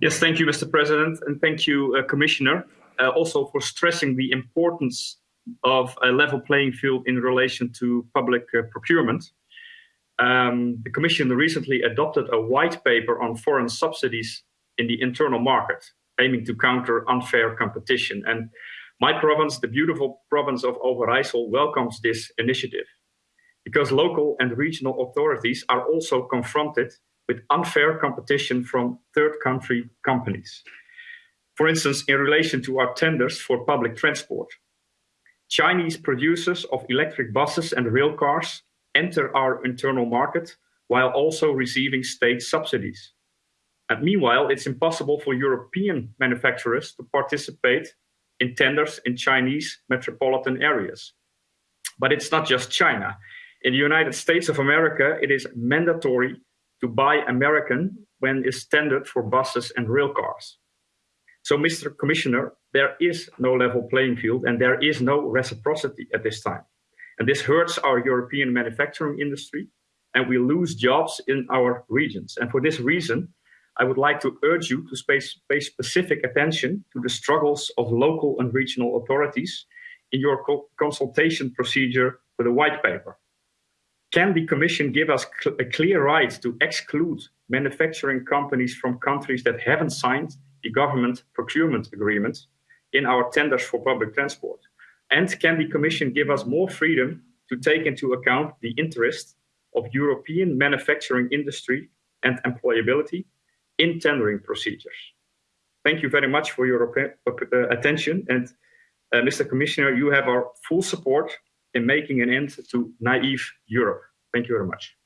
Yes, thank you, Mr. President, and thank you, uh, Commissioner, uh, also for stressing the importance of a level playing field in relation to public uh, procurement. Um, the Commission recently adopted a white paper on foreign subsidies in the internal market, aiming to counter unfair competition. And my province, the beautiful province of Overijssel, welcomes this initiative because local and regional authorities are also confronted with unfair competition from third country companies. For instance, in relation to our tenders for public transport. Chinese producers of electric buses and rail cars enter our internal market while also receiving state subsidies. And meanwhile, it's impossible for European manufacturers to participate in tenders in Chinese metropolitan areas. But it's not just China. In the United States of America, it is mandatory to buy American when it's standard for buses and rail cars. So, Mr. Commissioner, there is no level playing field and there is no reciprocity at this time. And this hurts our European manufacturing industry and we lose jobs in our regions. And for this reason, I would like to urge you to pay specific attention to the struggles of local and regional authorities in your co consultation procedure for the white paper. Can the Commission give us cl a clear right to exclude manufacturing companies from countries that haven't signed the government procurement agreement in our tenders for public transport? And can the Commission give us more freedom to take into account the interest of European manufacturing industry and employability in tendering procedures. Thank you very much for your uh, attention. And uh, Mr. Commissioner, you have our full support in making an end to naive Europe. Thank you very much.